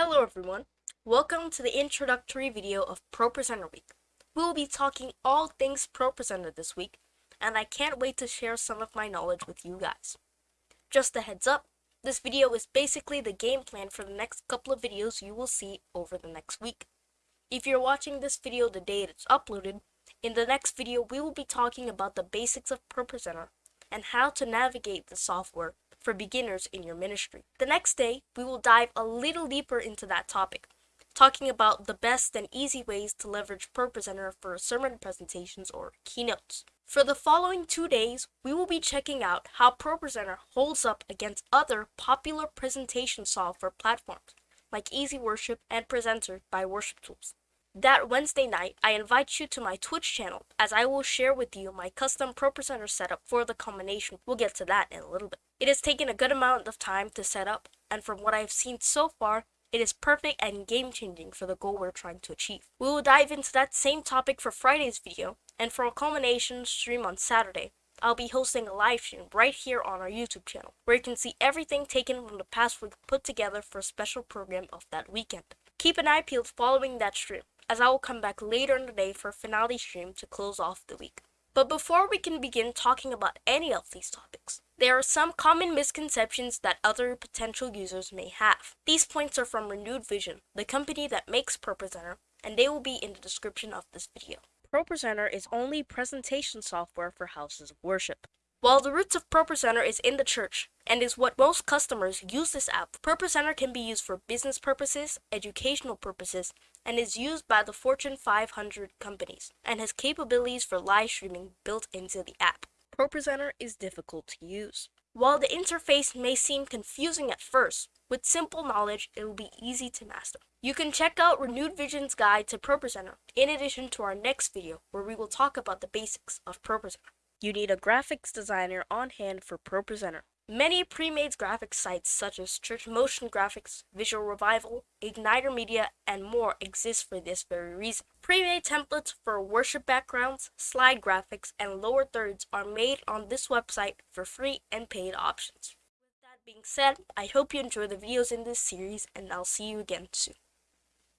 Hello everyone, welcome to the introductory video of ProPresenter Week. We will be talking all things ProPresenter this week, and I can't wait to share some of my knowledge with you guys. Just a heads up, this video is basically the game plan for the next couple of videos you will see over the next week. If you're watching this video the day it's uploaded, in the next video we will be talking about the basics of ProPresenter and how to navigate the software for beginners in your ministry. The next day, we will dive a little deeper into that topic, talking about the best and easy ways to leverage ProPresenter for sermon presentations or keynotes. For the following two days, we will be checking out how ProPresenter holds up against other popular presentation software platforms like Easy Worship and Presenter by Worship Tools. That Wednesday night, I invite you to my Twitch channel as I will share with you my custom ProPresenter setup for the combination. We'll get to that in a little bit. It has taken a good amount of time to set up, and from what I've seen so far, it is perfect and game-changing for the goal we're trying to achieve. We will dive into that same topic for Friday's video, and for a culmination stream on Saturday, I'll be hosting a live stream right here on our YouTube channel, where you can see everything taken from the past week put together for a special program of that weekend. Keep an eye peeled following that stream, as I will come back later in the day for a finale stream to close off the week. But before we can begin talking about any of these topics, there are some common misconceptions that other potential users may have. These points are from Renewed Vision, the company that makes ProPresenter, and they will be in the description of this video. ProPresenter is only presentation software for houses of worship. While the roots of ProPresenter is in the church and is what most customers use this app, ProPresenter can be used for business purposes, educational purposes, and is used by the Fortune 500 companies and has capabilities for live streaming built into the app. ProPresenter is difficult to use. While the interface may seem confusing at first, with simple knowledge, it will be easy to master. You can check out Renewed Vision's guide to ProPresenter in addition to our next video where we will talk about the basics of ProPresenter. You need a graphics designer on hand for ProPresenter. Many pre-made graphics sites such as Church Motion Graphics, Visual Revival, Igniter Media, and more exist for this very reason. Pre-made templates for worship backgrounds, slide graphics, and lower thirds are made on this website for free and paid options. With that being said, I hope you enjoy the videos in this series and I'll see you again soon.